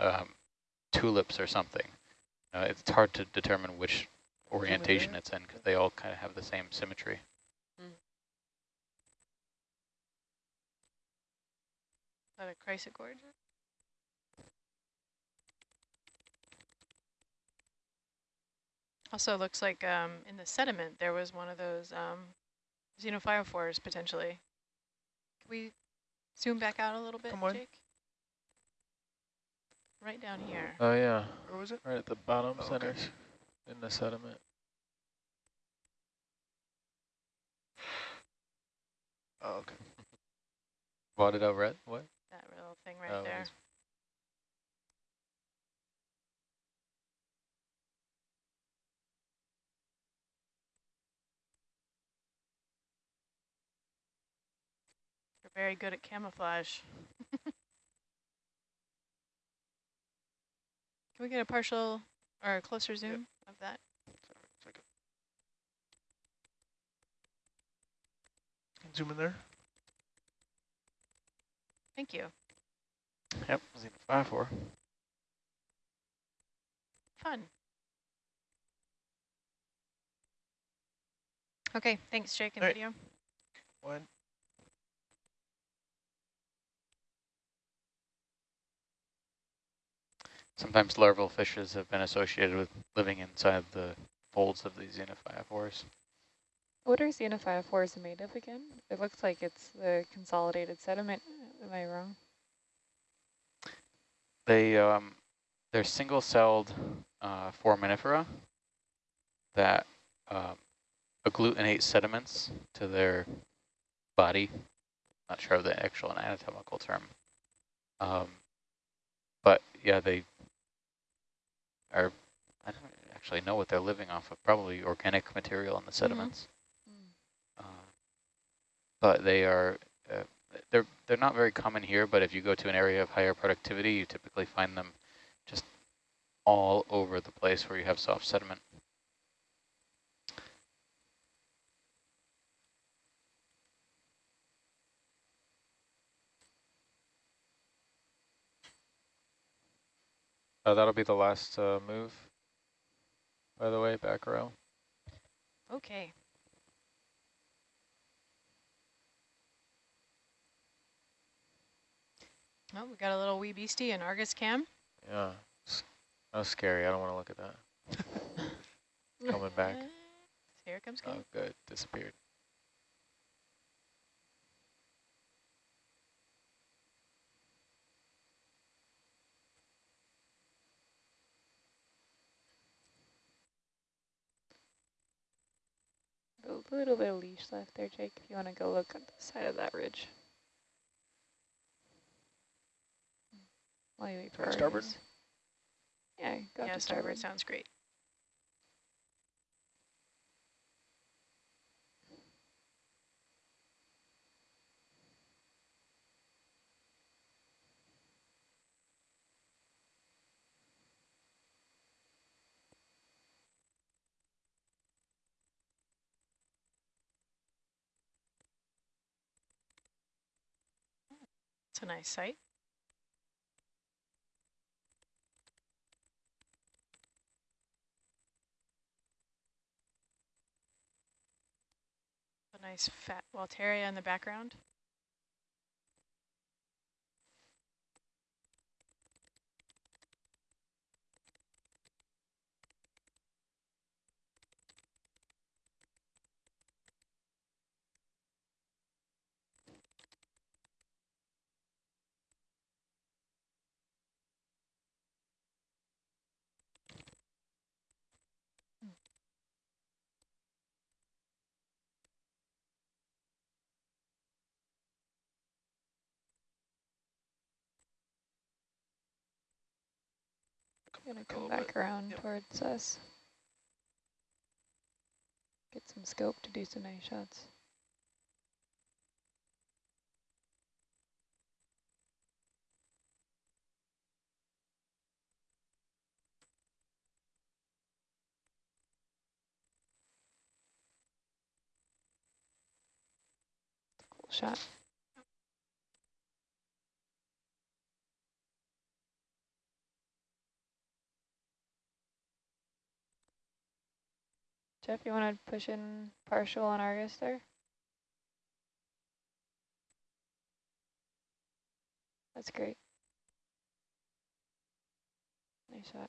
um, tulips or something. Uh, it's hard to determine which orientation it's in because they all kind of have the same symmetry. Mm. Is that a chrysogorgia? Also looks like um, in the sediment there was one of those um, xenophyophores potentially. Can we zoom back out a little bit, Jake? Right down here. Oh, yeah. Where was it? Right at the bottom Oh, okay. centers in the sediment. Oh, okay. Spotted over it? What? That little thing oh, right Oh, there. it's- You're very good at camouflage. Can we get a partial or a closer zoom of that? Zoom in there. Thank you. Yep, five four. Fun. Okay, thanks, Jake and right. video. One. Sometimes larval fishes have been associated with living inside the folds of these xenophyophores. What are xenophyophores made of again? It looks like it's the consolidated sediment. Am I wrong? They, um, they're single-celled uh, foraminifera that um, agglutinate sediments to their body. Not sure of the actual anatomical term. Um, but yeah, they are, I don't actually know what they're living off of, probably organic material in the sediments. Uh, but they are, uh, they're, they're not very common here, but if you go to an area of higher productivity, you typically find them just all over the place where you have soft sediment. Uh, that'll be the last uh, move, by the way, back row. Okay. Oh, we got a little wee beastie in Argus cam. Yeah, that was scary. I don't want to look at that. Coming back. Here comes Oh, good. Disappeared. A little bit of leash left there, Jake, if you want to go look at the side of that ridge. While you wait for starboard? Argus. Yeah, go yeah, to starboard starboard. sounds great. It's a nice sight. A nice fat Walteria in the background. Gonna come back around Yep. towards us. Get some scope to do some nice shots. Cool shot. Jeff, you want to push in partial on Argus there? That's great. Nice shot.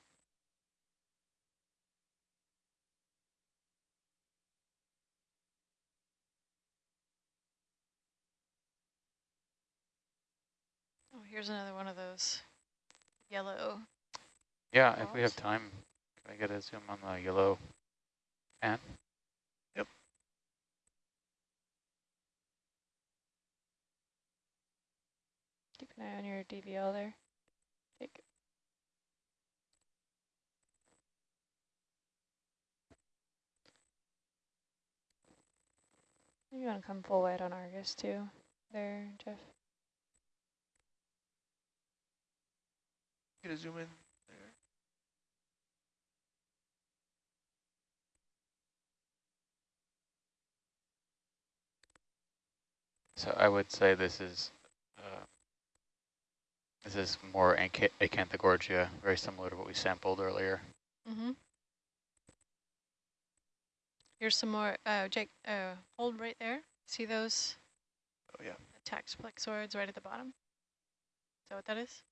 Oh, here's another one of those yellow. Yeah, if we have time, can I get a zoom on the yellow pan? Keep an eye on your DVL there. Take. You want to come full wide on Argus too, there, Jeff? Get a zoom in So I would say this is uh, this is more Acanth Acanthogorgia, very similar to what we sampled earlier. Mm-hmm. Here's some more, uh, Jake, uh, hold right there. See those Oh, yeah. attacked plexoids right at the bottom? Is that what that is?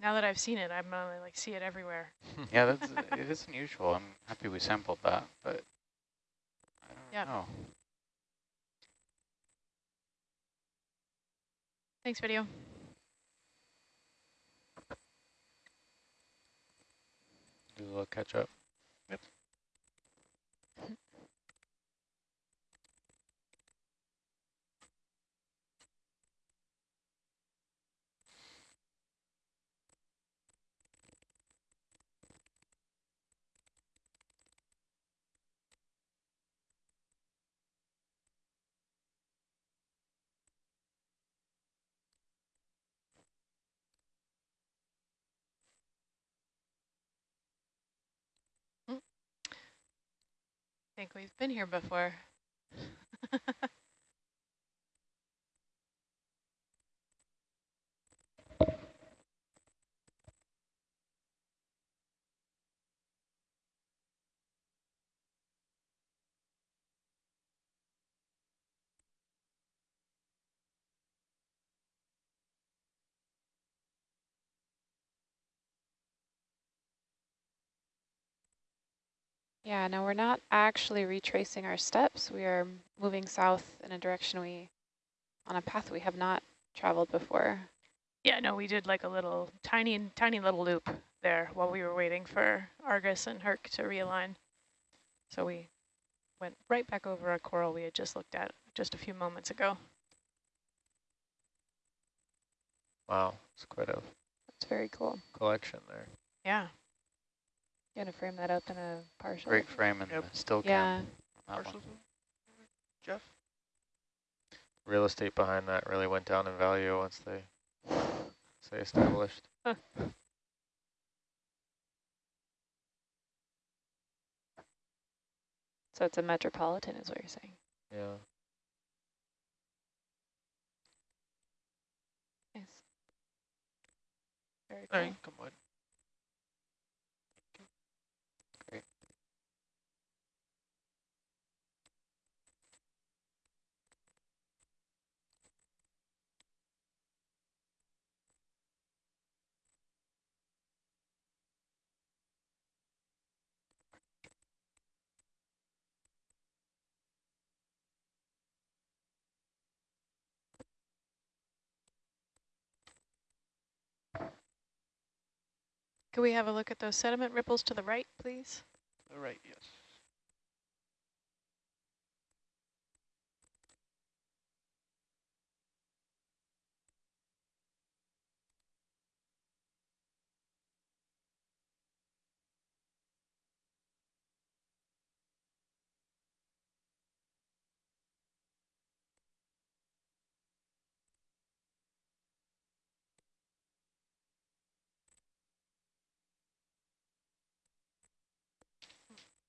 Now that I've seen it, I'm gonna like see it everywhere. yeah, that's it is unusual. I'm happy we sampled that, but I don't Yep. know. Thanks, video. Do a little catch up. Think we've been here before. Yeah, no, we're not actually retracing our steps. We are moving south in a direction we, on a path we have not traveled before. Yeah, no, we did like a little tiny, tiny little loop there while we were waiting for Argus and Herc to realign. So we went right back over a coral we had just looked at just a few moments ago. Wow, it's quite a It's very cool. collection there. Yeah. You want to frame that up in a partial? Great frame and Yep. still Yeah, cam. That Partial one. zoom. Jeff? Real estate behind that really went down in value once they say established. so it's a metropolitan is what you're saying. Yeah. Nice. Very All cool. right, come on. Could we have a look at those sediment ripples to the right, please? All right, yes.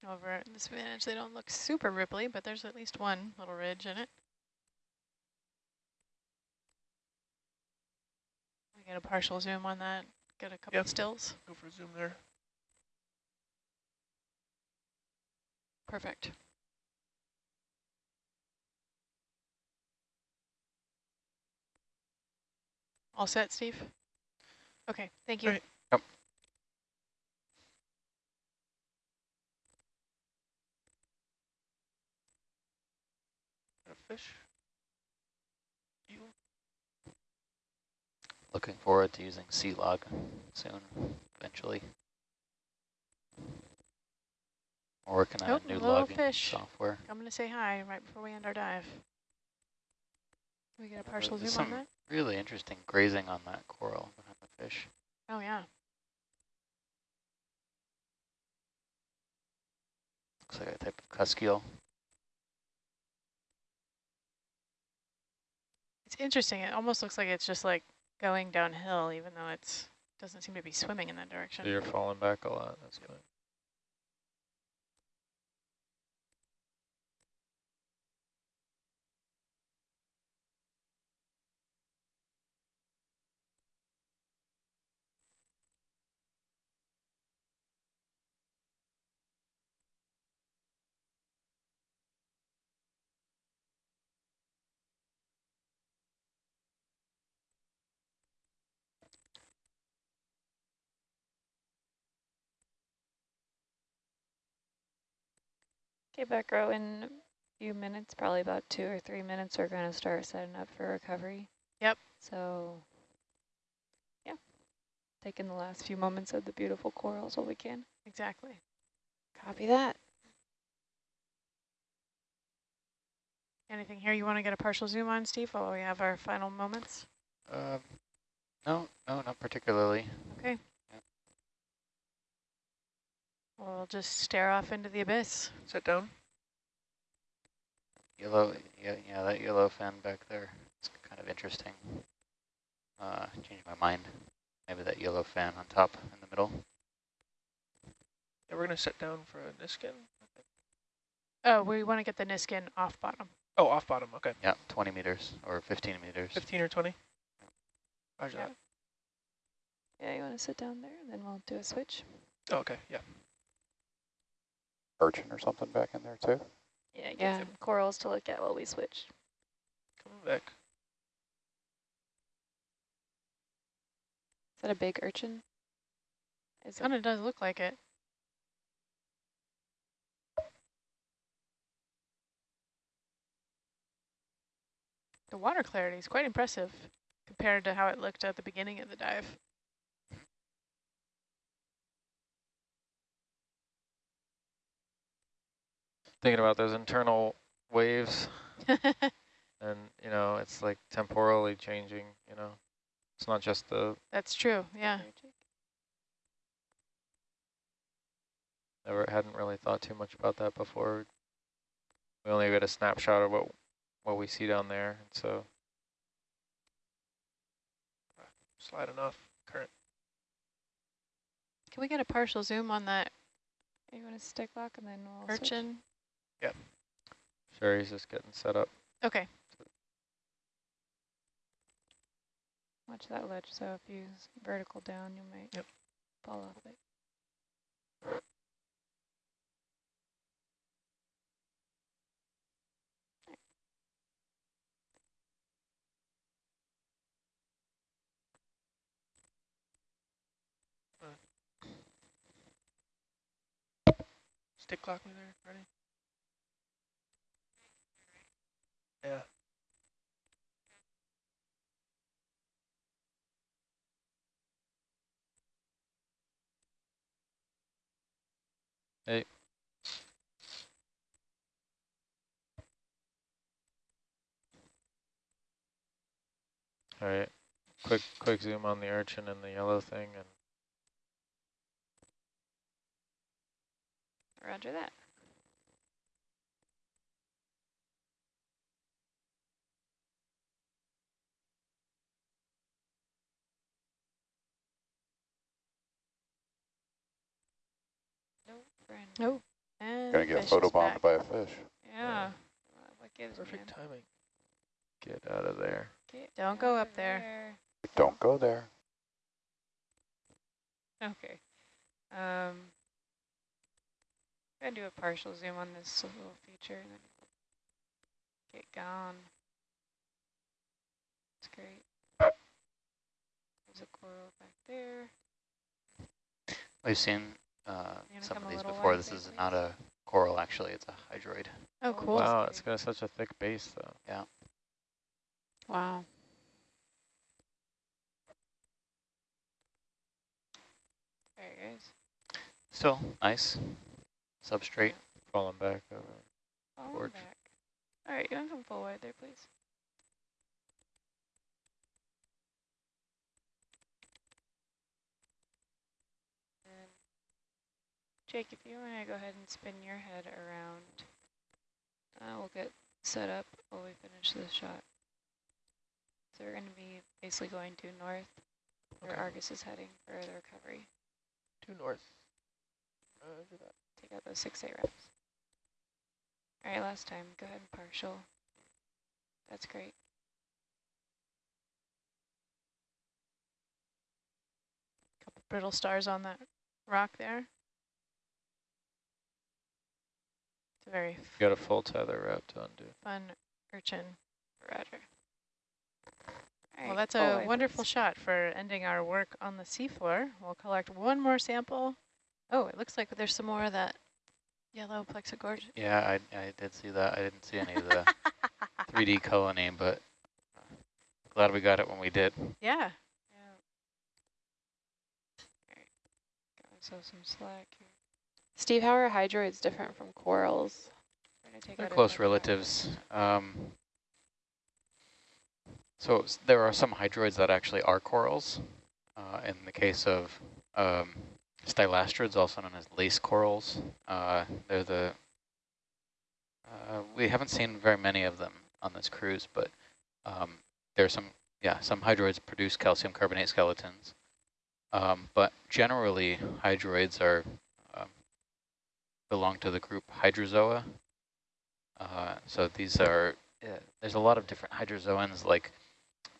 Over at this vantage, they don't look super ripply, but there's at least one little ridge in it. We get a partial zoom on that, get a couple Yep. stills. Go for a zoom there. Perfect. All set, Steve? Okay, thank you. Great. Yep. Fish? You? Looking forward to using Sealog soon, eventually. We're working on Oh, a new logging fish. software. I'm going to say hi right before we end our dive. Can we get a partial there's zoom on that? Really interesting grazing on that coral behind the fish. Oh, yeah. Looks like a type of cuskeel. Interesting. It almost looks like it's just like going downhill, even though it's doesn't seem to be swimming in that direction. You're falling back a lot. That's good. Okay, Becca, in a few minutes, probably about two or three minutes, we're going to start setting up for recovery. Yep. So, yeah, taking the last few moments of the beautiful corals while we can. Exactly. Copy that. Anything here you want to get a partial zoom on, Steve, while we have our final moments? Um, no, no, not particularly. Okay. We'll just stare off into the abyss. Sit down. Yellow, yeah, yeah, that yellow fin back there. It's kind of interesting. Uh, changed my mind. Maybe that yellow fan on top in the middle. Yeah, we're gonna sit down for a Niskin. Oh, we want to get the Niskin off bottom. Oh, off bottom. Okay. Yeah, 20 meters or 15 meters. 15 or 20? Roger Yeah. that. Yeah, you want to sit down there, and then we'll do a switch. Oh, okay. Yeah. Urchin or something back in there too? Yeah, get Yeah. some corals to look at while we switch. Coming back. Is that a big urchin? Is it? Kind of does look like it. The water clarity is quite impressive compared to how it looked at the beginning of the dive. Thinking about those internal waves and, you know, it's like temporally changing, you know. It's not just the, That's true, yeah. never hadn't really thought too much about that before. We only get a snapshot of what what we see down there, and so Sliding enough current. Can we get a partial zoom on that You want to stick lock, and then we'll switch? Urchin? Sherry's just getting set up. Okay, Watch that ledge, so if you vertical down, you might Yep. fall off it. Stick clock me there. Ready? Yeah. Hey. All right, quick quick zoom on the urchin and the yellow thing, and Roger that. Nope, friend. oh. And Gonna get fish is photobombed by a fish. Yeah, Uh, What gives, Perfect man? timing. get out of there. Get Don't go up there. Don't go there. okay. Um, gonna do a partial zoom on this little feature and then get gone. It's great. There's a coral back there. We've seen uh, some of these before. This is not a coral, actually. It's a hydroid. Oh, cool. Wow, it's got such a thick base though. Yeah. Wow. There it goes. Still nice. Substrate. Falling back over. Falling Gorge. back. All right, you want to come full wide there, please? And Jake, if you want to go ahead and spin your head around, uh, we'll get set up while we finish this shot. So we're going to be basically going due north, where Okay. Argus is heading for the recovery. Due north. Roger that. Take out those six eight reps. All right, last time. Go ahead and partial. That's great. couple brittle stars on that rock there. Very You got a full tether route to undo. fun urchin. Roger. All Well, that's a wide, wonderful shot for ending our work on the seafloor. We'll collect one more sample. Oh, it looks like there's some more of that yellow plexigorge. Yeah, I, I did see that. I didn't see any of the 3D colony, but glad we got it when we did. yeah. Yeah. All right. Got myself some slack here. Steve, how are hydroids different from corals? We're gonna take They're close relatives. Um, so there are some hydroids that actually are corals. Uh, in the case of um, stylasterids, also known as lace corals, uh, they're the uh, we haven't seen very many of them on this cruise, but um, there's some yeah some hydroids produce calcium carbonate skeletons. Um, but generally, hydroids are belong to the group Hydrozoa. Uh, so these are, uh, there's a lot of different hydrozoans like,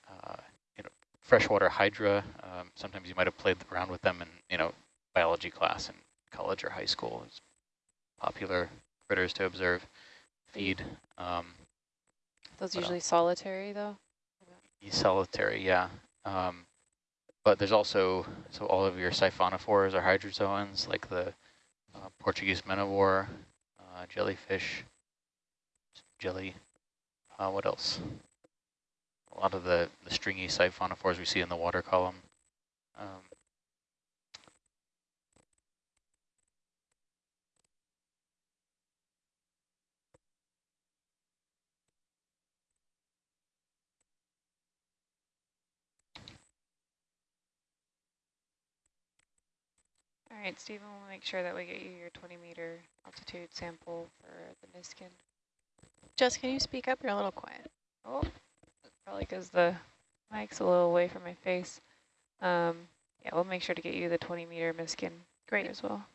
uh, you know, freshwater hydra. Um, sometimes you might have played around with them in, you know, biology class in college or high school. It's popular critters to observe, feed. Um, Those What usually solitary though? solitary, yeah. Um, but there's also, so all of your siphonophores are hydrozoans, like the uh, Portuguese manowar, uh, jellyfish, jelly. Uh, what else? A lot of the, the stringy siphonophores we see in the water column. Um, All right, Stephen, we'll make sure that we get you your 20 meter altitude sample for the Niskin. Jess, can you speak up? You're a little quiet. Oh, probably because the mic's a little away from my face. Um, yeah, we'll make sure to get you the 20 meter Niskin Great. as well.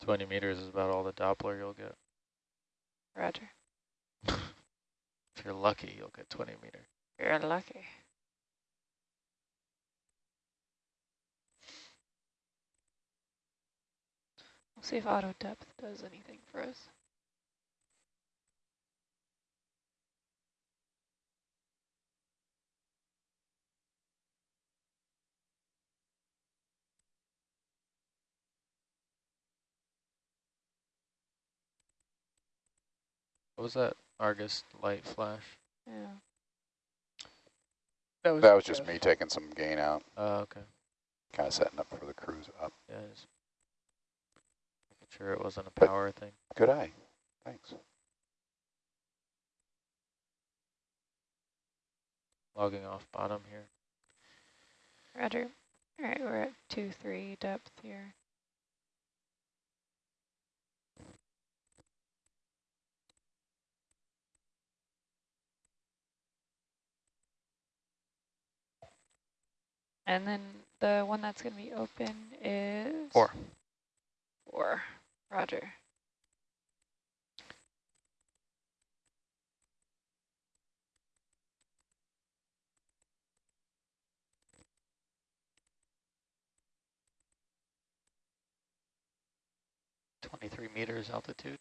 Twenty meters is about all the Doppler you'll get. Roger. If you're lucky, you'll get twenty meter. You're lucky. We'll see if auto depth does anything for us. What was that Argus light flash? Yeah. That was, That was just me taking some gain out, Oh, okay. kind of setting up for the cruise up. Yeah, just making sure it wasn't a But- power thing. Good eye. Thanks. Logging off bottom here. Roger. All right, we're at 2, 3 depth here. And then the one that's going to be open is? Four. Four. Roger. Twenty-three meters altitude.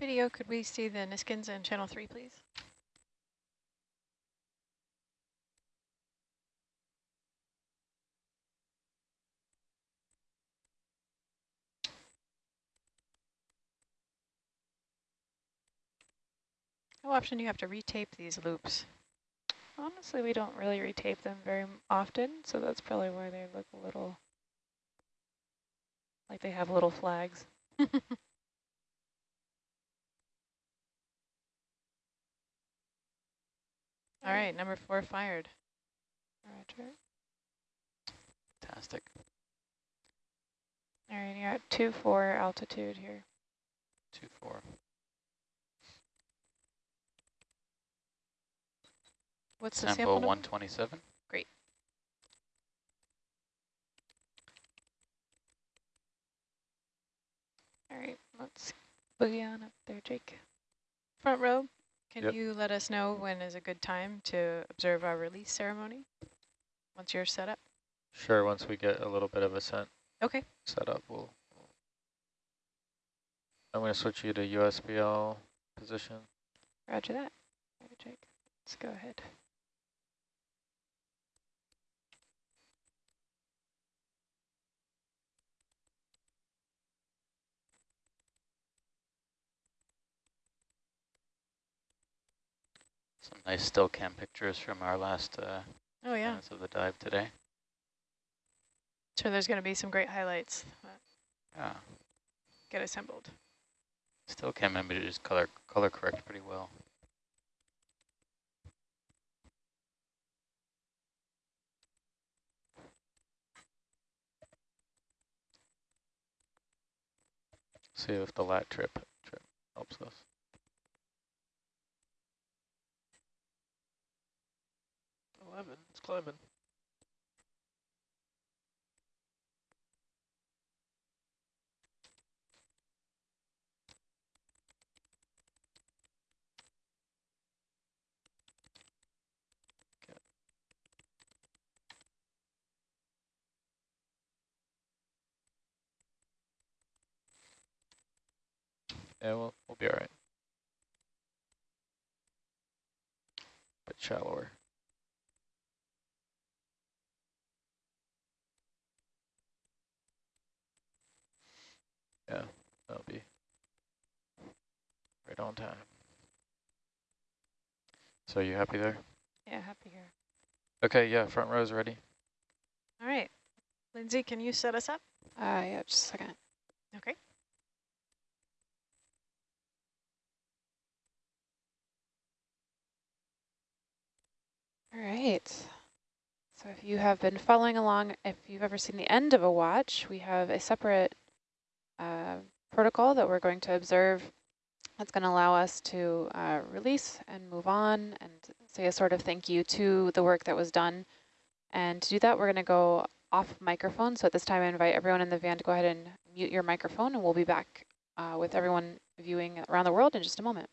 Video, could we see the Niskins in channel three, please? How often do you have to retape these loops? Honestly, we don't really retape them very often, so that's probably why they look a little like they have little flags. All right, number four fired. Roger. Fantastic. All right, you're at two four altitude here. Two four. What's the Tempo sample 127. Great. All right, let's boogie on up there, Jake. Front row, can Yep. you let us know when is a good time to observe our release ceremony? Once you're set up? Sure, once we get a little bit of ascent Okay. set up, we'll. I'm going to switch you to USBL position. Roger that. Roger, Jake. Let's go ahead. Some nice still cam pictures from our last uh, Oh, yeah. minutes of the dive today. Sure, there's going to be some great highlights Yeah, get assembled. still cam images color color correct pretty well. See if the lat trip trip helps us. Eleven. It's climbing. Yeah, we'll, we'll be all right. Bit shallower. Yeah, that'll be right on time. So you happy there? Yeah, happy here. Okay, yeah, front row's ready. All right. Lindsay, can you set us up? Uh, yeah, just a second. Okay. All right. So if you have been following along, if you've ever seen the end of a watch, we have a separate uh, protocol that we're going to observe that's going to allow us to uh, release and move on and say a sort of thank you to the work that was done. And to do that, we're going to go off microphone. So at this time, I invite everyone in the van to go ahead and mute your microphone, and we'll be back uh, with everyone viewing around the world in just a moment.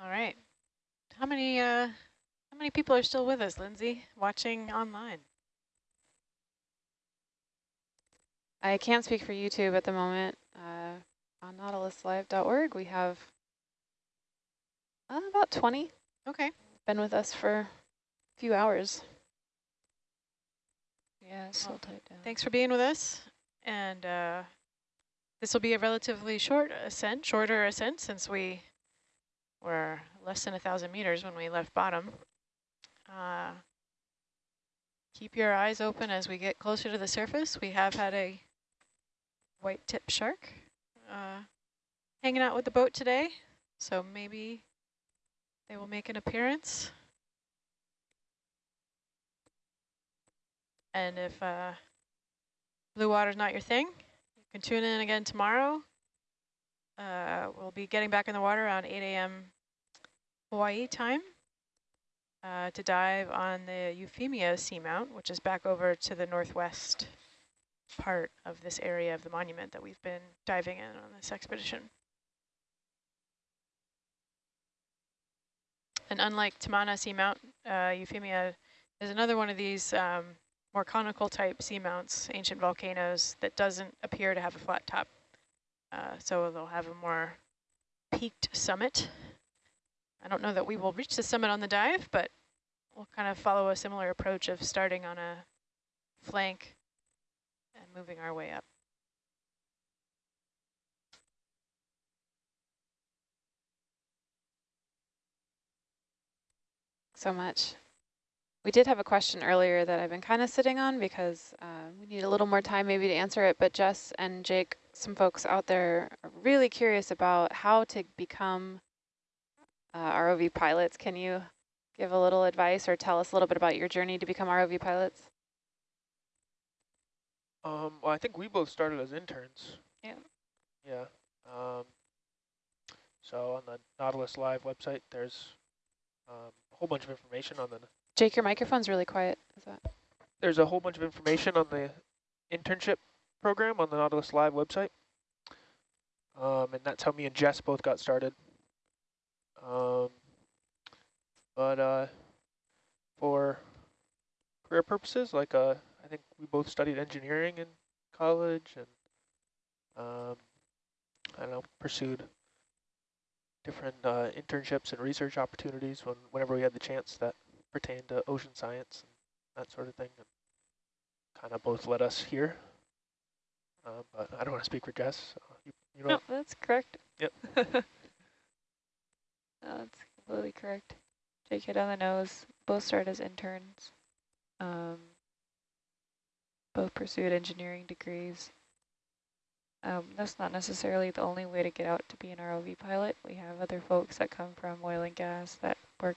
All right. How many uh how many people are still with us, Lindsay, watching online? I can't speak for YouTube at the moment. Uh, on nautiluslive.org, we have uh, about 20 Okay. been with us for a few hours. Yeah, still Well, tight down. Thanks for being with us. And uh, this will be a relatively short ascent, shorter ascent since we were less than a thousand meters when we left bottom. Uh, keep your eyes open as we get closer to the surface. We have had a white tip shark uh, hanging out with the boat today, so maybe they will make an appearance. And if uh, blue water's not your thing, you can tune in again tomorrow. Uh, we'll be getting back in the water around 8 a.m. Hawaii time uh, to dive on the Euphemia seamount, which is back over to the northwest part of this area of the monument that we've been diving in on this expedition. And unlike Tamana Seamount, uh, Euphemia is another one of these um, more conical type seamounts, ancient volcanoes, that doesn't appear to have a flat top. Uh, so they'll have a more peaked summit. I don't know that we will reach the summit on the dive, but we'll kind of follow a similar approach of starting on a flank and moving our way up. so much. We did have a question earlier that I've been kind of sitting on because uh, we need a little more time maybe to answer it, but Jess and Jake, some folks out there are really curious about how to become uh, ROV pilots. Can you give a little advice or tell us a little bit about your journey to become ROV pilots? Um, well, I think we both started as interns. Yeah. Yeah. Um, so on the Nautilus Live website, there's um, a whole bunch of information on the. Jake, your microphone's really quiet. Is that? There's a whole bunch of information on the internship program on the Nautilus Live website. Um, and that's how me and Jess both got started. Um, but uh, for career purposes, like uh, I think we both studied engineering in college and um, I don't know, pursued different uh, internships and research opportunities when whenever we had the chance that pertained to ocean science and that sort of thing. And kind of both led us here. Uh, but I don't want to speak for Jess. So you, you know, No, that's correct. Yep. No, that's completely correct. Jake hit on the nose. Both started as interns. Um, both pursued engineering degrees. Um, that's not necessarily the only way to get out to be an ROV pilot. We have other folks that come from oil and gas that work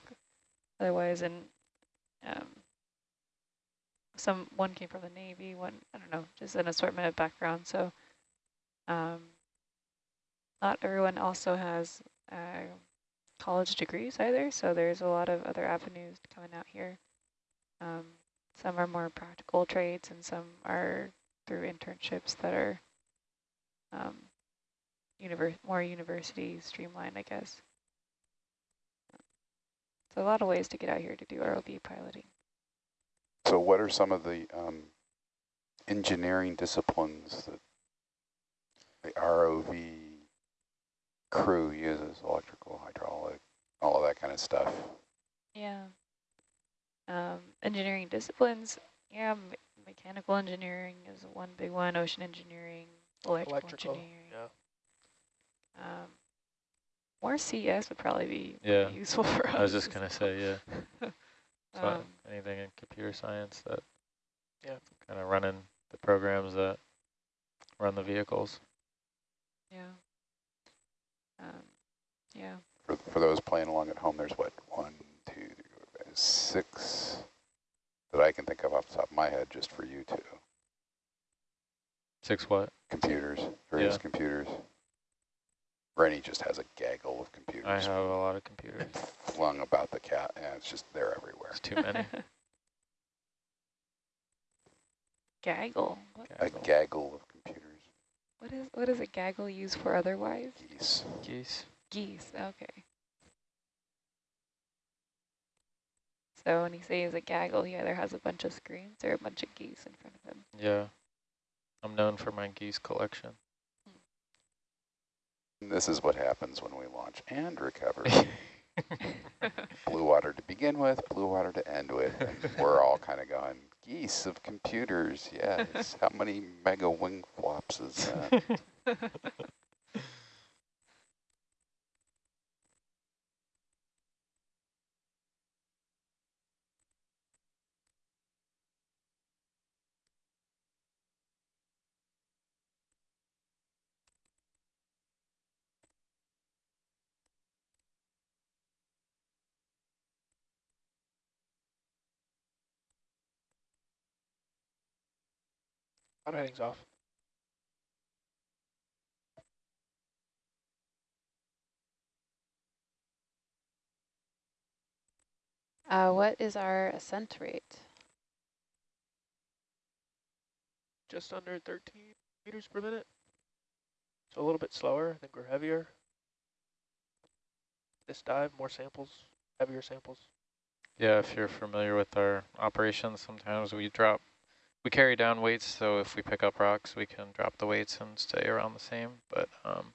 otherwise and um, some one came from the Navy, one I don't know, just an assortment of backgrounds. So um, not everyone also has uh, college degrees either, so there's a lot of other avenues coming out here. Um, some are more practical trades and some are through internships that are um, more university streamlined, I guess. So a lot of ways to get out here to do ROV piloting. So what are some of the um, engineering disciplines that the ROV crew uses, electrical, hydraulic, all of that kind of stuff? Yeah. Um, engineering disciplines, yeah, me mechanical engineering is one big one, ocean engineering, electrical, electrical. engineering. Yeah. Um, more CS would probably be Yeah. useful for us. I was just gonna say, yeah. So Um, anything in computer science that Yeah. kind of running the programs that run the vehicles. yeah. Um, yeah. For, for those playing along at home, there's what, one, two, three, six that I can think of off the top of my head just for you two. Six what? Computers, various Yeah. computers. Rennie just has a gaggle of computers I have a lot of computers. flung about the cat, and it's just, they're everywhere. It's too many. Gaggle. What, A Gaggle. gaggle of computers. What is what is a gaggle used for otherwise? Geese. Geese. Geese. Okay. So when he says a gaggle, he either has a bunch of screens or a bunch of geese in front of him. Yeah. I'm known for my geese collection. This is what happens when we launch and recover. blue water to begin with, blue water to end with. And we're all kind of going, geese of computers, yes. How many mega wing flops is that? Auto heading's off. Uh, what is our ascent rate? Just under 13 meters per minute. So a little bit slower. I think we're heavier. This dive, more samples, heavier samples. Yeah, if you're familiar with our operations, sometimes we drop, we carry down weights, so if we pick up rocks, we can drop the weights and stay around the same. But um,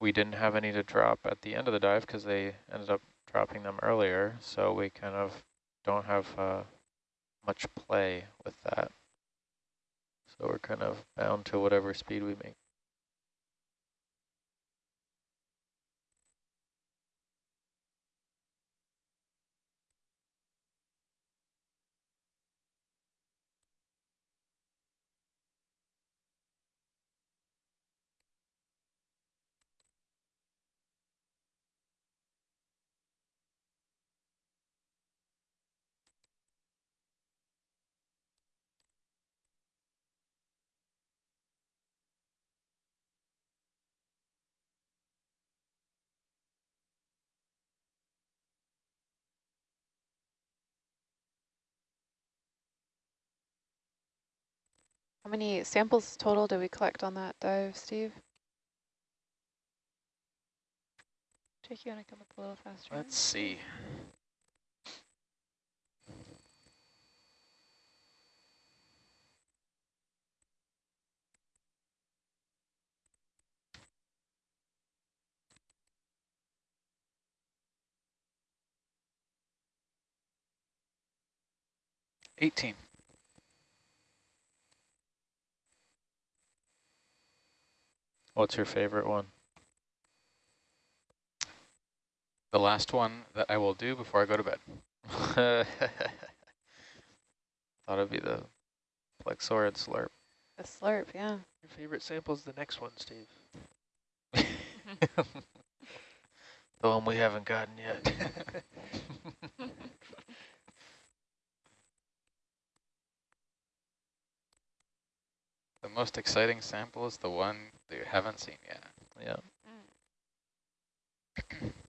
we didn't have any to drop at the end of the dive because they ended up dropping them earlier, so we kind of don't have uh, much play with that. So we're kind of bound to whatever speed we make. How many samples total did we collect on that dive, Steve? Jake, you want to come up a little faster? Let's see. Eighteen. What's your favorite one? The last one that I will do before I go to bed. Thought it'd be the Plexaurid slurp. The slurp, yeah. Your favorite sample is the next one, Steve. the one we haven't gotten yet. The most exciting sample is the one that you haven't seen yet. yeah. Mm.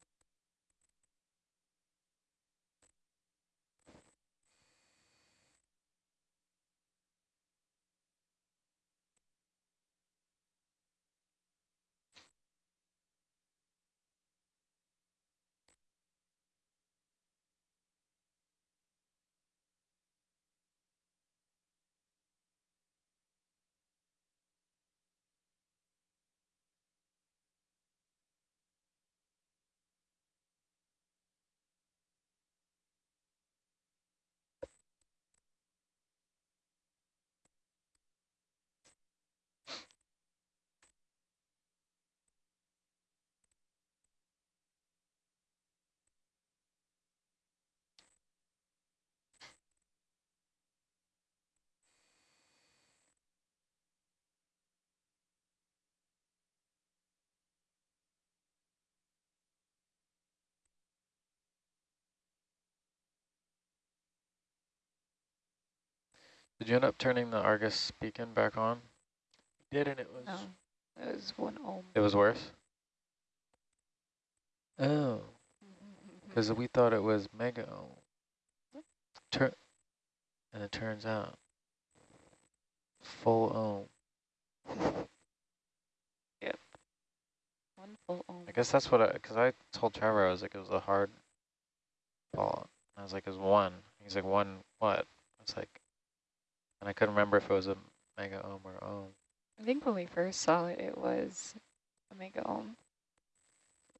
Did you end up turning the Argus beacon back on? Did and it was oh, No, that was one ohm. It was worse? Oh, because we thought it was mega ohm. Tur and it turns out full ohm. Yep. One full ohm. I guess that's what I, because I told Trevor, I was like, it was a hard fall. I was like, it was one. He's like, one what? I was like, and I couldn't remember if it was a mega ohm or ohm. I think when we first saw it, it was a mega ohm.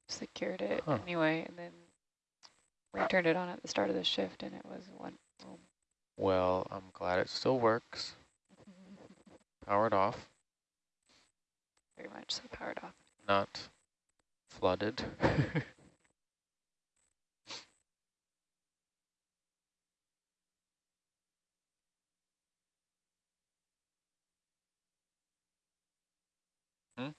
Secured it Huh. anyway, and then we turned it on at the start of the shift, and it was one ohm. Well, I'm glad it still works. Powered off, Very much so powered off. not flooded. Hmm?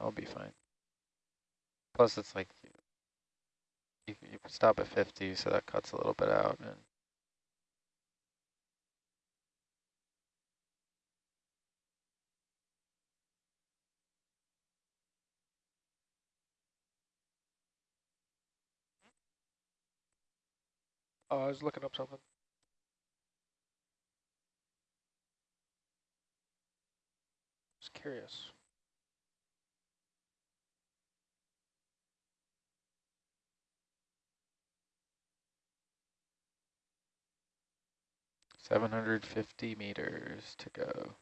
That'll be fine. Plus, it's like you, you, you stop at 50, so that cuts a little bit out. And Oh, I was looking up something. Just curious. Seven hundred fifty meters to go.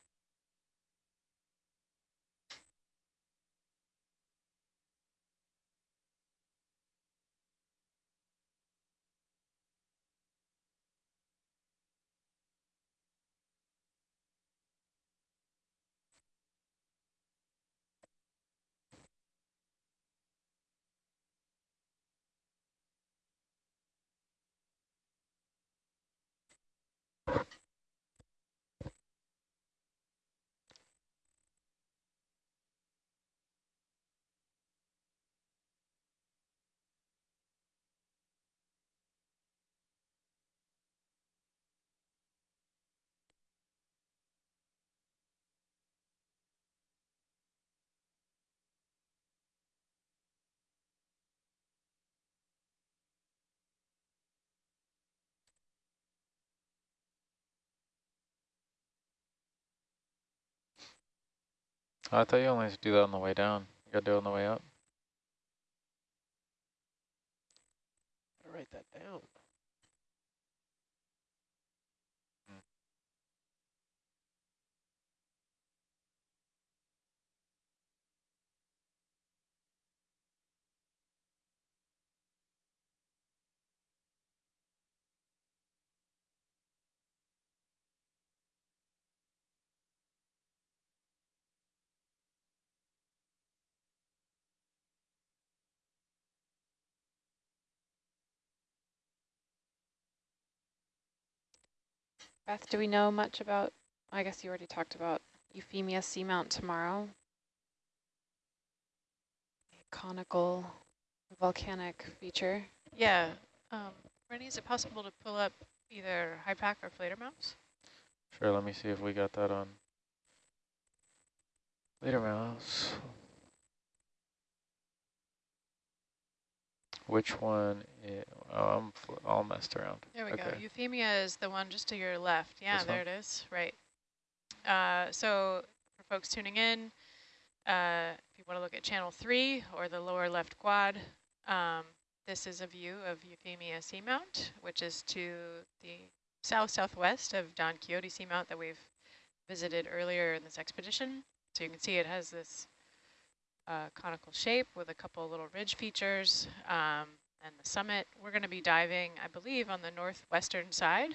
I thought you only had to do that on the way down. You gotta do it on the way up. Gotta write that down. Beth, do we know much about, I guess you already talked about Euphemia seamount tomorrow? Conical volcanic feature. Yeah. Um, Rennie, is it possible to pull up either HYPACK or Fledermaus? Sure, let me see if we got that on. Later mouse. Which one? i- oh, I'm all messed around. There we go. Euphemia is the one just to your left. Yeah, This there one? it is. Right. Uh, so for folks tuning in, uh, if you want to look at channel three or the lower left quad, um, this is a view of Euphemia Seamount, which is to the south-southwest of Don Quixote Seamount that we've visited earlier in this expedition. So you can see it has this uh, conical shape with a couple of little ridge features um, and the summit. We're going to be diving, I believe, on the northwestern side.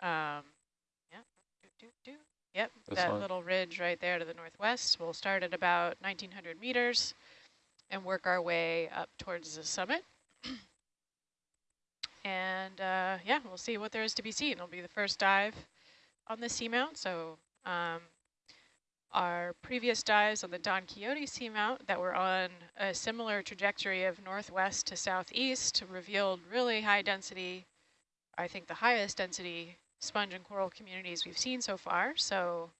Um, yeah, do, do, do. Yep, that little ridge right there to the northwest. We'll start at about 1,900 meters and work our way up towards the summit. and uh, yeah, we'll see what there is to be seen. It'll be the first dive on the seamount. So um, our previous dives on the Don Quixote seamount that were on a similar trajectory of northwest to southeast revealed really high density, I think the highest density sponge and coral communities we've seen so far. So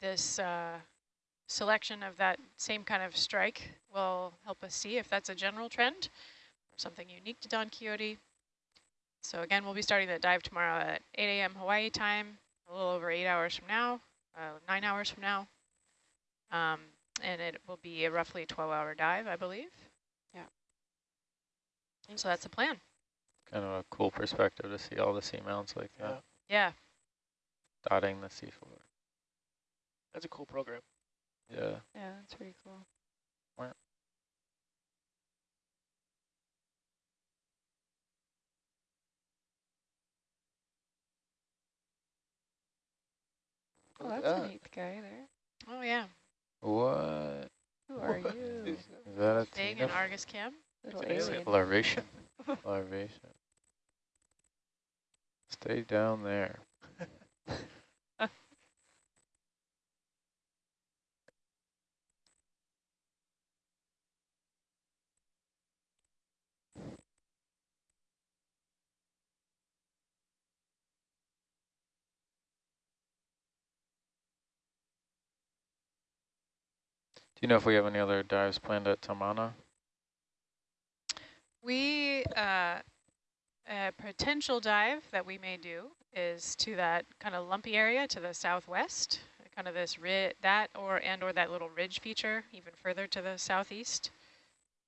this uh, selection of that same kind of strike will help us see if that's a general trend or something unique to Don Quixote. So again, we'll be starting the dive tomorrow at 8 a.m. Hawaii time, a little over eight hours from now, uh, nine hours from now. Um, and it will be a roughly 12-hour dive, I believe. Yeah. So that's the plan. Kind of a cool perspective to see all the seamounts like Yeah, that, Yeah. dotting the seafloor. that's a cool program. Yeah. Yeah, that's pretty cool. Oh, Look at that's a that. neat guy there. Oh, yeah. What? Who are Is, you? is that a Big Tina and Argus cam. Little It's an alien. Larvation. larvation? Stay down there. you know if we have any other dives planned at Tamana? We, uh, a potential dive that we may do is to that kind of lumpy area to the southwest, kind of this ri that or and or that little ridge feature even further to the southeast.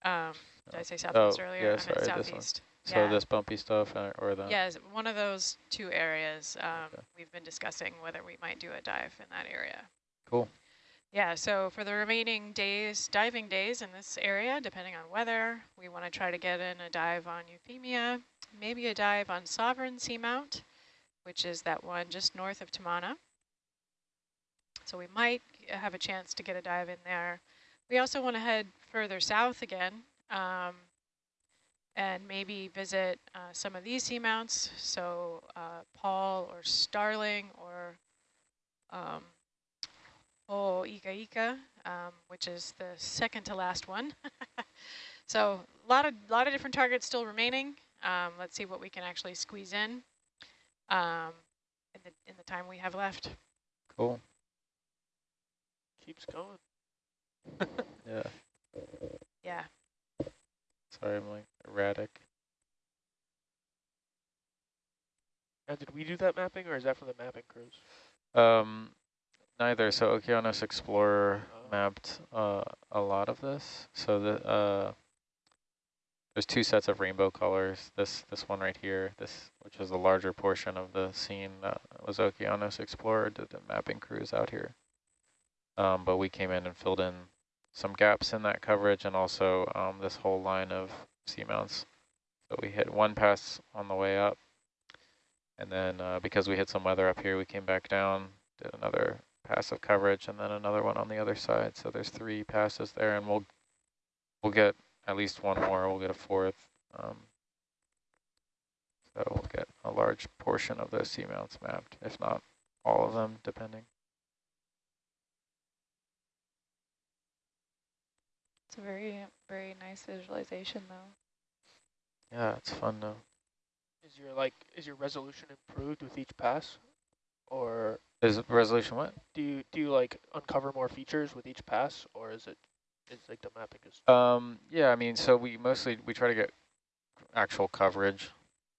Um, did I say southwest Oh, earlier? yeah, I meant sorry, this one. southeast. So this bumpy stuff uh, or the Yes, one of those two areas. Um, Okay. We've been discussing whether we might do a dive in that area. Cool. Yeah, so for the remaining days, diving days in this area, depending on weather, we want to try to get in a dive on Euphemia, maybe a dive on Sovereign Seamount, which is that one just north of Tamana. So we might have a chance to get a dive in there. We also want to head further south again um, and maybe visit uh, some of these seamounts. So uh, Paul or Starling or um, Oh, Ika Ika, um, which is the second to last one. so a lot of lot of different targets still remaining. Um, let's see what we can actually squeeze in um, in the in the time we have left. cool. Keeps going. Yeah. Yeah. Sorry, I'm like erratic. Now, did we do that mapping, or is that for the mapping crews? Um, neither. So Okeanos Explorer mapped uh, a lot of this. So the uh, there's two sets of rainbow colors. This this one right here, this which is the larger portion of the scene that was Okeanos Explorer did the mapping crews out here. Um, but we came in and filled in some gaps in that coverage and also um, this whole line of seamounts. So we hit one pass on the way up. And then uh, because we hit some weather up here, we came back down, did another pass of coverage, and then another one on the other side. So there's three passes there, and we'll we'll get at least one more. We'll get a fourth. Um, so we'll get a large portion of those seamounts mapped, if not all of them, depending. It's a very, very nice visualization, though. Yeah, it's fun though. Is your like is your resolution improved with each pass, or Is resolution what? do you do you like uncover more features with each pass, or is it is like the mapping is Um, yeah, I mean, so we mostly, we try to get actual coverage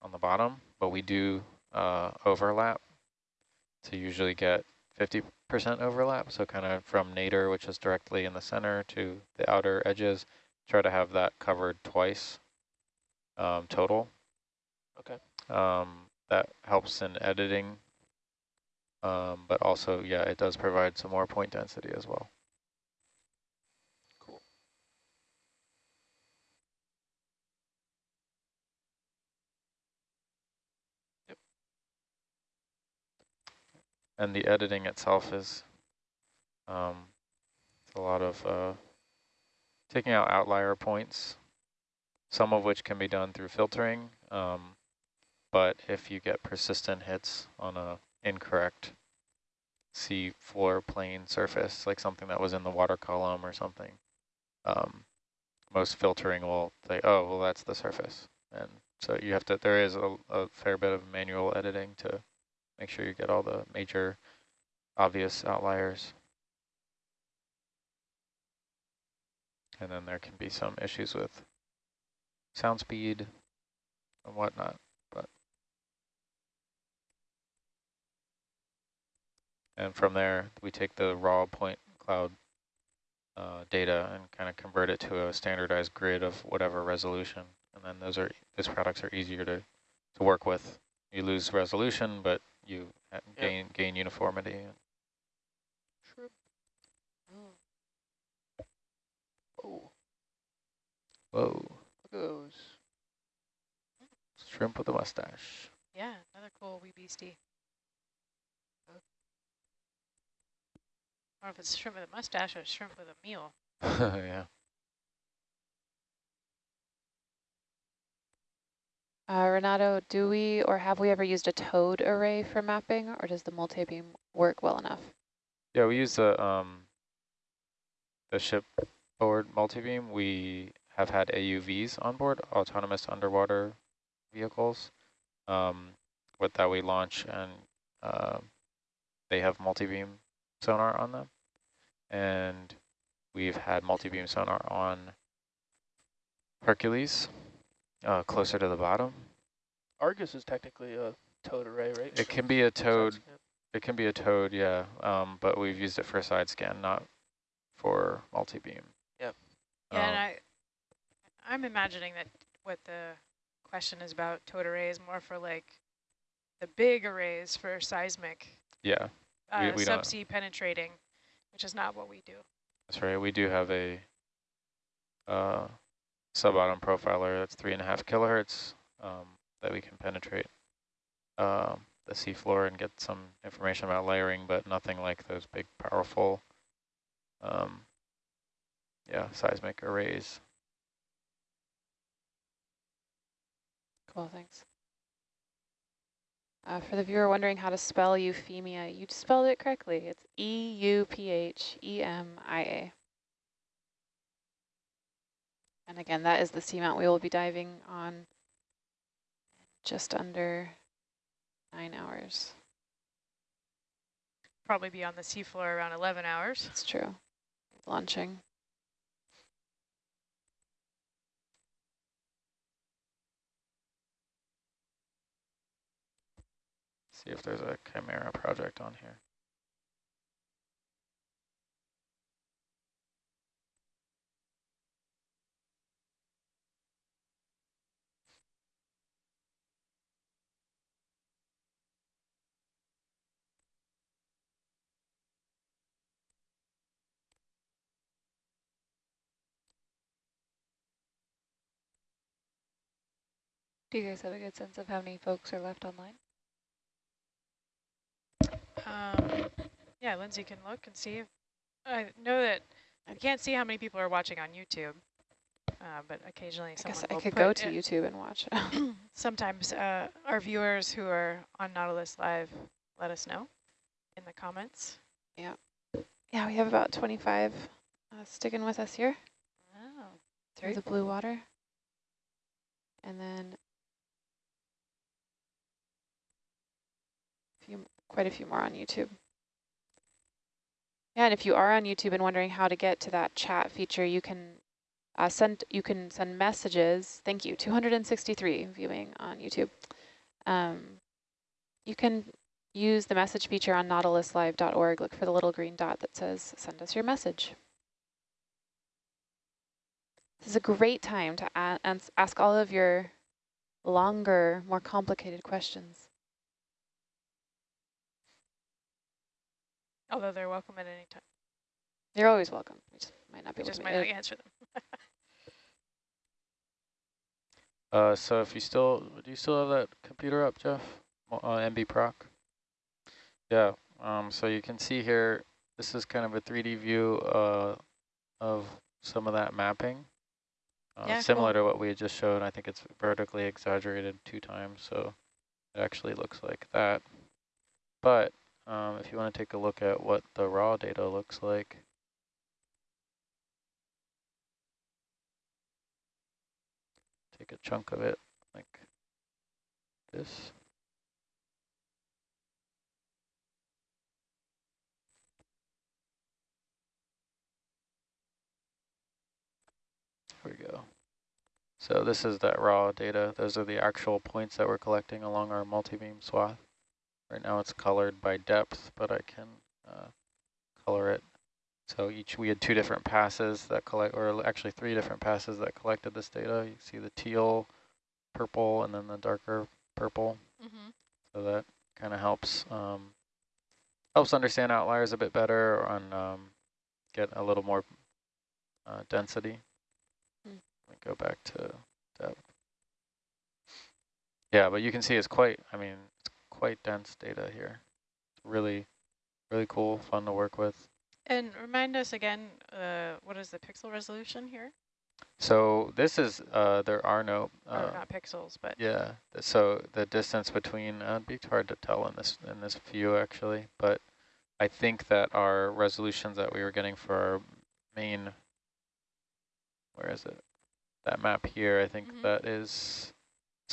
on the bottom, but we do uh, overlap to usually get 50% overlap. So kind of from nadir, which is directly in the center, to the outer edges, try to have that covered twice um, total. Okay. Um, that helps in editing, um, but also, yeah, it does provide some more point density as well. cool? and the editing itself is um, it's a lot of uh, taking out outlier points, some of which can be done through filtering. Um, but if you get persistent hits on a incorrect sea floor plane surface, like something that was in the water column or something, um, most filtering will say, oh, well, that's the surface. And so you have to, there is a, a fair bit of manual editing to make sure you get all the major obvious outliers. And then there can be some issues with sound speed and whatnot, and from there we take the raw point cloud uh, data and kind of convert it to a standardized grid of whatever resolution, and then those are those products are easier to to work with. You lose resolution, but you gain yep. gain uniformity. Shrimp. Oh. Whoa. Look at those. Shrimp with a mustache. Yeah, another cool wee beastie. Or if it's shrimp with a mustache or shrimp with a meal. yeah. Uh, Renato, do we or have we ever used a towed array for mapping, or does the multi-beam work well enough? Yeah, we use the um, the shipboard multi-beam. We have had AUVs on board, autonomous underwater vehicles, um, with that we launch and uh, they have multi-beam sonar on them. And we've had multi-beam sonar on Hercules, uh, closer to the bottom. Argus is technically a towed array, right? It can be a towed. It can be a towed, yeah. Um, but we've used it for a side scan, not for multi-beam. Yep. Yeah, um, and I, I'm imagining that what the question is about towed array is more for like the big arrays for seismic. Yeah. Uh, we, we subsea penetrating, which is not what we do. That's right. We do have a uh, sub-bottom profiler that's three and a half kilohertz um, that we can penetrate uh, the seafloor and get some information about layering, but nothing like those big, powerful, um, yeah, seismic arrays. Cool, thanks. Uh, for the viewer wondering how to spell euphemia, you spelled it correctly. It's E-U-P-H-E-M-I-A. And again, that is the seamount we will be diving on just under nine hours. Probably be on the seafloor around 11 hours. That's true. Launching. See if there's a Chimera project on here. Do you guys have a good sense of how many folks are left online? Um, yeah, Lindsay can look and see. If, I know that I can't see how many people are watching on YouTube, uh, but occasionally I someone guess I could go to YouTube and watch. sometimes uh, our viewers who are on Nautilus Live let us know in the comments. Yeah. Yeah, we have about 25 uh, sticking with us here. Oh, through the blue water. And then few, quite a few more on YouTube. Yeah, and if you are on YouTube and wondering how to get to that chat feature, you can uh, send you can send messages. Thank you, 263 viewing on YouTube. Um, you can use the message feature on nautiluslive.org. Look for the little green dot that says send us your message. This is a great time to ask all of your longer, more complicated questions. Although they're welcome at any time. You're always welcome. We just might not be we able just to might not answer them. uh, so if you still, do you still have that computer up, Jeff? Uh, MB Proc? Yeah, um, so you can see here, this is kind of a 3D view uh, of some of that mapping. Uh, yeah, similar cool. to what we had just showed. I think it's vertically exaggerated two times, so it actually looks like that. But um, if you want to take a look at what the raw data looks like. Take a chunk of it like this. Here we go. So this is that raw data. Those are the actual points that we're collecting along our multi-beam swath. Right now it's colored by depth, but I can uh, color it. So each we had two different passes that collect, or actually three different passes that collected this data. You see the teal, purple, and then the darker purple. Mm -hmm. So that kind of helps um, helps understand outliers a bit better and um, get a little more uh, density. Mm. Let me go back to depth. Yeah, but you can see it's quite, I mean, quite dense data here. It's really, really cool, fun to work with. And remind us again, uh, what is the pixel resolution here? So this is, uh, there are no... Uh, not pixels, but... Yeah, so the distance between, uh, it'd be hard to tell in this, in this view actually, but I think that our resolutions that we were getting for our main, where is it? That map here, I think mm -hmm. that is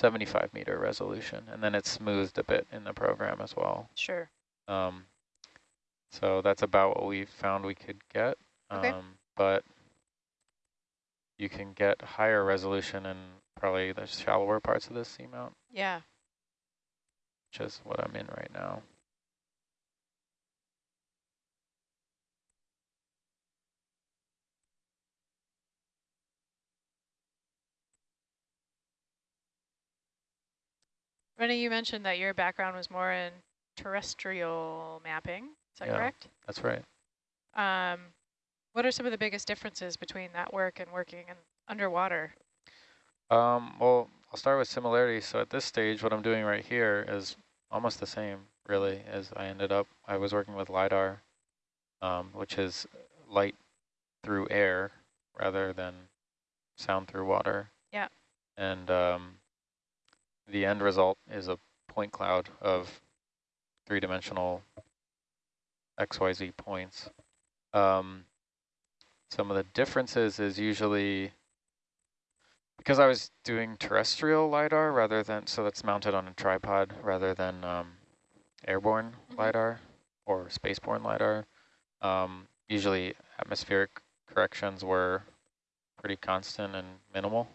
75 meter resolution, and then it's smoothed a bit in the program as well. Sure. Um, so that's about what we found we could get. Okay. Um, but you can get higher resolution in probably the shallower parts of the seamount. Yeah. Which is what I'm in right now. Rennie, you mentioned that your background was more in terrestrial mapping. Is that yeah, correct? That's right. Um, what are some of the biggest differences between that work and working in underwater? Um, well, I'll start with similarities. So at this stage, what I'm doing right here is almost the same, really, as I ended up. I was working with LIDAR, um, which is light through air rather than sound through water. Yeah. And um, the end result is a point cloud of three-dimensional XYZ points. Um, some of the differences is usually because I was doing terrestrial LiDAR rather than, so that's mounted on a tripod rather than um, airborne mm -hmm. LiDAR or spaceborne LiDAR. Um, usually atmospheric corrections were pretty constant and minimal,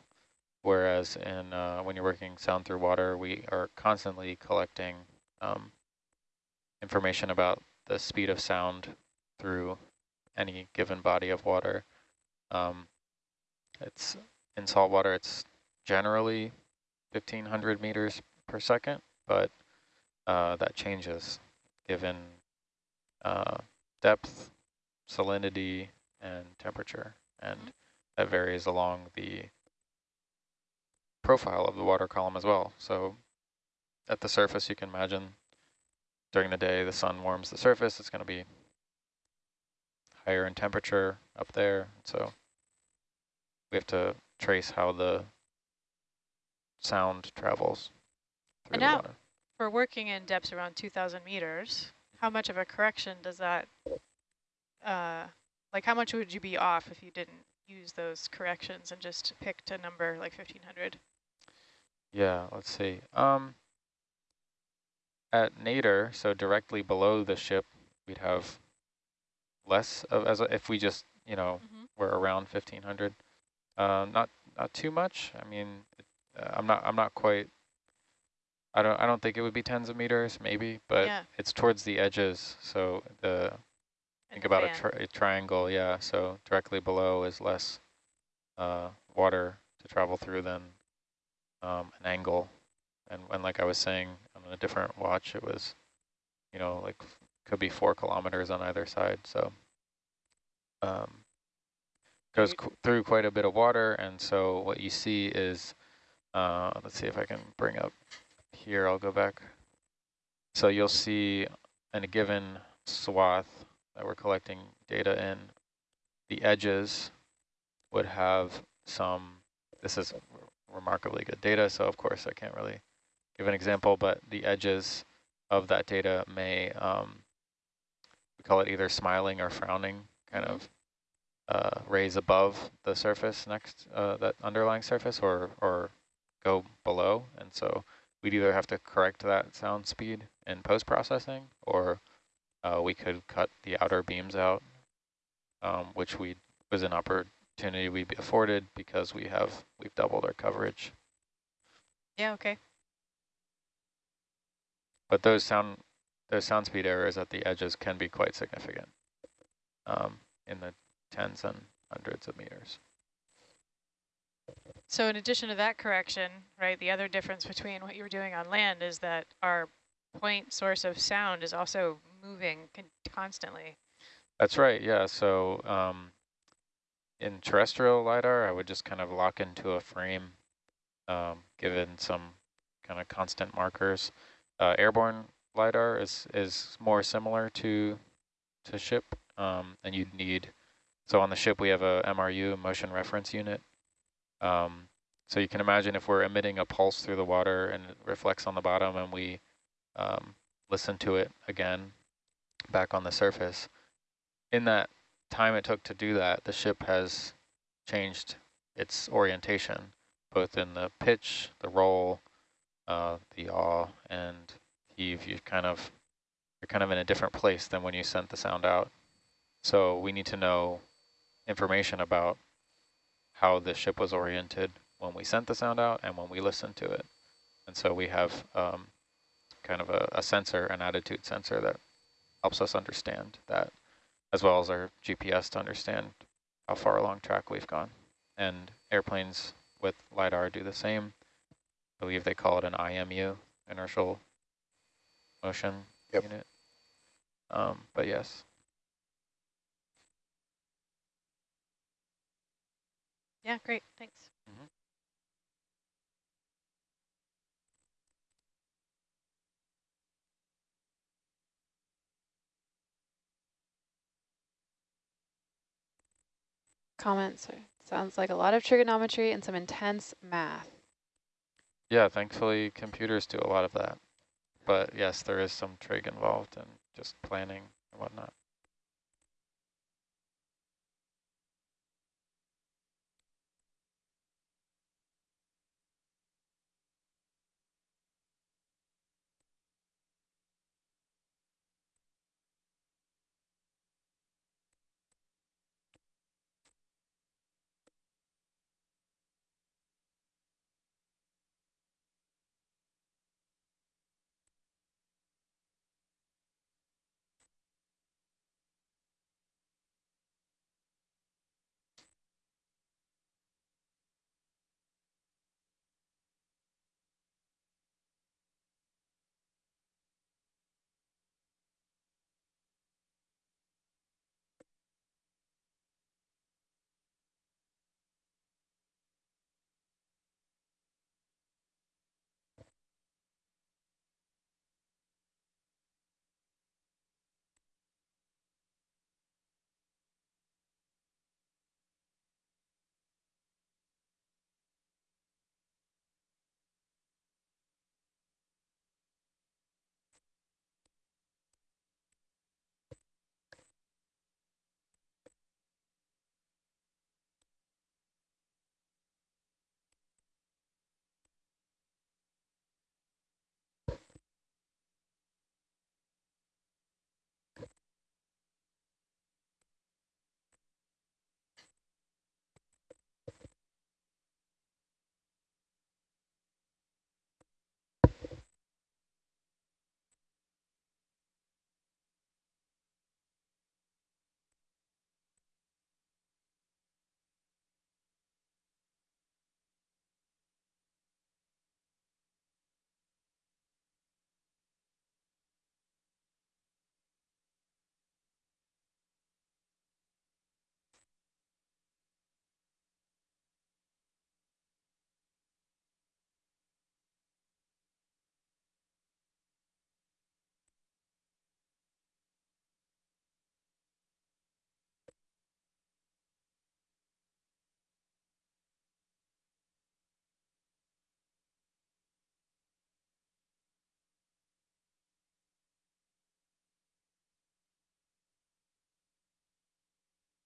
whereas in uh, when you're working sound through water, we are constantly collecting um, information about the speed of sound through any given body of water. Um, it's in salt water, it's generally 1500 meters per second, but uh, that changes given uh, depth, salinity, and temperature. And that varies along the profile of the water column as well. So at the surface, you can imagine during the day, the sun warms the surface, it's going to be higher in temperature up there. So we have to trace how the sound travels through and the now, water. For working in depths around 2,000 meters, how much of a correction does that, uh, like how much would you be off if you didn't use those corrections and just picked a number like 1,500? Yeah, let's see. Um, at nadir, so directly below the ship, we'd have less of as a, if we just you know mm -hmm. were around 1500. Uh, not not too much. I mean, uh, I'm not I'm not quite. I don't I don't think it would be tens of meters, maybe, but yeah. it's towards the edges. So the think the about a, tri a, triangle, yeah. So directly below is less uh, water to travel through than um, an angle. And, when, like I was saying, on a different watch, it was, you know, like could be four kilometers on either side. So um, goes qu through quite a bit of water. And so what you see is, uh, let's see if I can bring up here. I'll go back. So you'll see in a given swath that we're collecting data in, the edges would have some, this is remarkably good data, so of course I can't really give an example, but the edges of that data may um, call it either smiling or frowning, kind of uh, raise above the surface next, uh, that underlying surface, or, or go below. And so we'd either have to correct that sound speed in post-processing, or uh, we could cut the outer beams out, um, which we was an oper opportunity we be afforded because we have, we've doubled our coverage. Yeah, okay. But those sound, those sound speed errors at the edges can be quite significant um, in the tens and hundreds of meters. So in addition to that correction, right, the other difference between what you were doing on land is that our point source of sound is also moving con constantly. That's right, yeah. So um, in terrestrial LiDAR, I would just kind of lock into a frame um, given some kind of constant markers. Uh, airborne LiDAR is, is more similar to, to ship, um, and you'd need, so on the ship we have a MRU, motion reference unit. Um, so you can imagine if we're emitting a pulse through the water and it reflects on the bottom and we um, listen to it again back on the surface, in that time it took to do that, the ship has changed its orientation, both in the pitch, the roll, uh, the yaw, and heave. You kind of you're kind of in a different place than when you sent the sound out. So we need to know information about how the ship was oriented when we sent the sound out and when we listened to it. And so we have um, kind of a, a sensor, an attitude sensor that helps us understand that as well as our GPS to understand how far along track we've gone. And airplanes with LiDAR do the same. I believe they call it an IMU, inertial motion Yep. unit. Um, but yes. Yeah, great, thanks. Comments. Sounds like a lot of trigonometry and some intense math. Yeah, thankfully computers do a lot of that. But yes, there is some trig involved and just planning and whatnot.